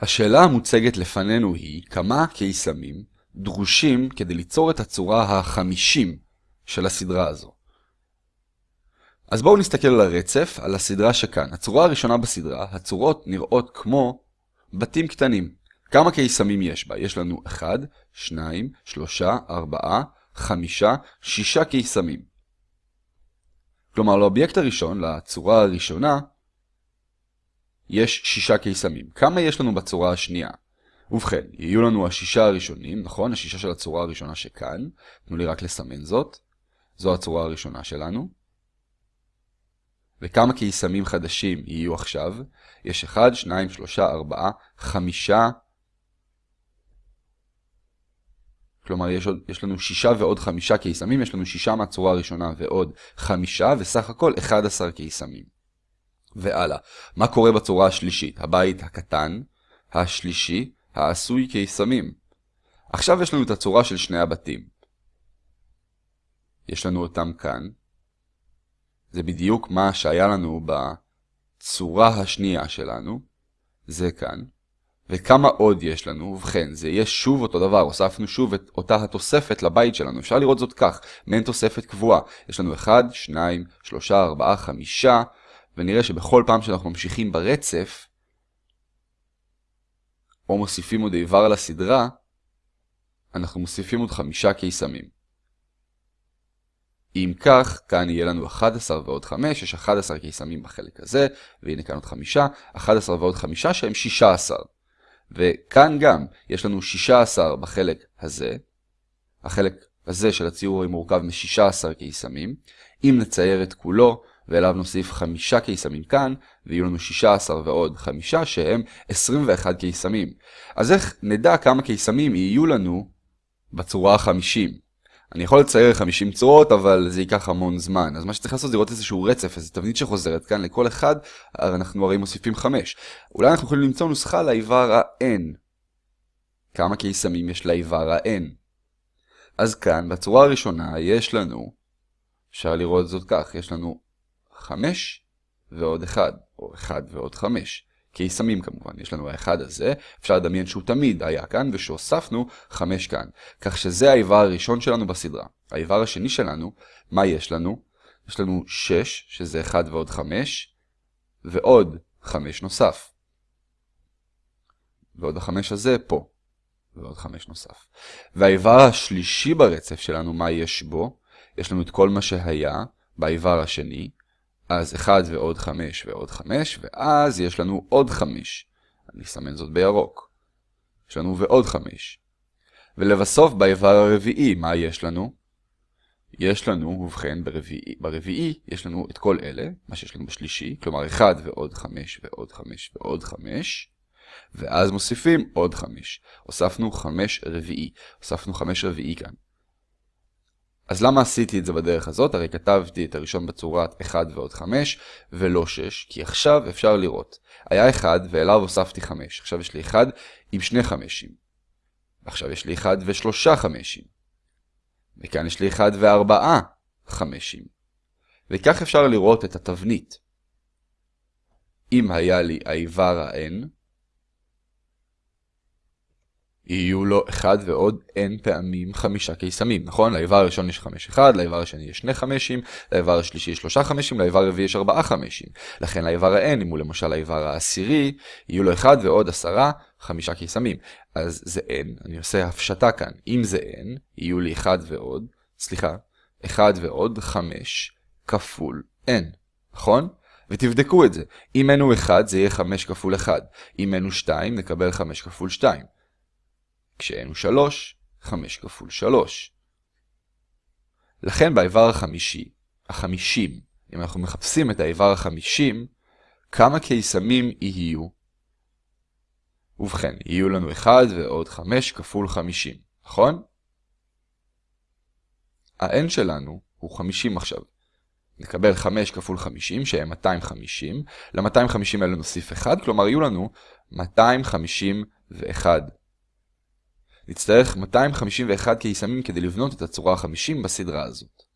השאלה המוצגת לפנינו היא כמה קיסמים דרושים כדי ליצור את הצורה החמישים של הסדרה הזו. אז בואו נסתכל על הרצף, על הסדרה שכאן. הצורה הראשונה בסדרה, הצורות נראות כמו בתים קטנים. כמה קיסמים יש בה? יש לנו 1, 2, 3, 4, 5, 6 קיסמים. כלומר, לאובייקט הראשון, לצורה הראשונה, יש 6 קיסמים. כמה יש לנו בצורה השנייה? ובכן, יהיו לנו השישה הראשונים, נכון? השישה של הצורה הראשונה שכאן. תנו לי רק לסמן זאת. זו הצורה הראשונה שלנו. וכמה קיסמים חדשים יהיו עכשיו? יש 1, 2, 3, 4, 5. כלומר, יש, עוד, יש לנו 6 ועוד 5 קיסמים, יש לנו 6 מהצורה הראשונה ועוד 5, וסך הכל 11 קיסמים. והלאה, מה קורה בצורה השלישית? הבית הקטן, השלישי, העשוי קיסמים. עכשיו יש לנו את הצורה של שני הבתים. יש לנו אותם כאן. זה בדיוק מה שהיה לנו בצורה השנייה שלנו. זה כאן. וכמה עוד יש לנו? ובכן, זה יהיה שוב אותו דבר, הוספנו שוב את אותה התוספת לבית שלנו. אפשר לראות זאת כך, מעין תוספת קבועה. יש לנו 1, 2, 3, 4, 5, ונראה שבכל פעם שאנחנו ממשיכים ברצף, או מוסיפים עוד איבר לסדרה, אנחנו מוסיפים עוד חמישה קיסמים. אם כך, כאן יהיה לנו 11 ועוד 5, יש 11 קיסמים בחלק הזה, והנה כאן עוד 5, 11 ועוד 5 שהם 16. וכאן גם יש לנו 16 בחלק הזה, החלק הזה של הציור מורכב מ-16 קיסמים. אם נצייר את כולו, ואליו נוסיף חמישה קיסמים כאן, ויהיו לנו 16 ועוד חמישה שהם 21 קיסמים. אז איך נדע כמה קיסמים יהיו לנו בצורה ה-50? אני יכול לצייר 50 צורות, אבל זה ייקח המון זמן. אז מה שצריך לעשות זה לראות איזשהו רצף, איזו תבנית שחוזרת כאן לכל אחד, אנחנו הרי מוסיפים 5. אולי אנחנו יכולים למצוא נוסחה לאיבר ה-n. כמה קיסמים יש לאיבר ה-n? אז כאן, בצורה הראשונה, יש לנו, אפשר לראות זאת כך, יש לנו 5 ועוד 1, או 1 ועוד 5. קיסמים כמובן, יש לנו האחד הזה, אפשר לדמיין שהוא תמיד היה כאן, ושהוספנו 5 כאן. כך שזה האיבר הראשון שלנו בסדרה. האיבר השני שלנו, מה יש לנו? יש לנו 6, שזה 1 ועוד 5, ועוד 5 נוסף. ועוד החמש הזה פה, ועוד 5 נוסף. והאיבר השלישי ברצף שלנו, מה יש בו? יש לנו את כל מה שהיה באיבר השני, אז 1 ועוד 5 ועוד 5, ואז יש לנו עוד 5. אני אסמן זאת בירוק. יש לנו ועוד 5. ולבסוף באיבר הרביעי, מה יש לנו? יש לנו, ובכן, ברביעי, ברביעי יש לנו את כל אלה, מה שיש לנו בשלישי, כלומר 1 ועוד 5 ועוד 5 ועוד 5, ואז מוסיפים עוד 5. הוספנו 5 רביעי, הוספנו 5 רביעי כאן. אז למה עשיתי את זה בדרך הזאת? הרי כתבתי את הראשון בצורת 1 ועוד 5 ולא 6, כי עכשיו אפשר לראות. היה 1 ואליו הוספתי 5. עכשיו יש לי 1 עם שני חמשים. עכשיו יש לי 1 ושלושה חמשים. וכאן יש לי 1 וארבעה חמשים. וכך אפשר לראות את התבנית. אם היה לי האיבר ה-n, יהיו לו אחד ועוד n פעמים חמישה קיסמים, נכון? לאיבר הראשון יש חמש אחד, לאיבר השני יש שני חמשים, לאיבר השלישי יש שלושה חמשים, לאיבר הרביעי יש ארבעה חמשים. לכן לאיבר ה-n, אם הוא למשל האיבר העשירי, יהיו לו אחד ועוד עשרה, חמישה קיסמים. אז זה n, אני עושה הפשטה כאן. אם זה n, יהיו לי אחד ועוד, סליחה, אחד ועוד חמש כפול n, נכון? ותבדקו את זה. אם n הוא 1, זה יהיה 5 כפול 1. אם n הוא 2, נקבל 5 כפול 2. כש-n הוא 3, 5 כפול 3. לכן באיבר החמישי, החמישים, אם אנחנו מחפשים את האיבר החמישים, כמה קיסמים יהיו? ובכן, יהיו לנו 1 ועוד 5 כפול 50, נכון? ה-n שלנו הוא 50 עכשיו. נקבל 5 כפול 50, שהם 250. ל-250 האלה נוסיף 1, כלומר יהיו לנו 251 נצטרך 251 קיסמים כדי לבנות את הצורה ה-50 בסדרה הזאת.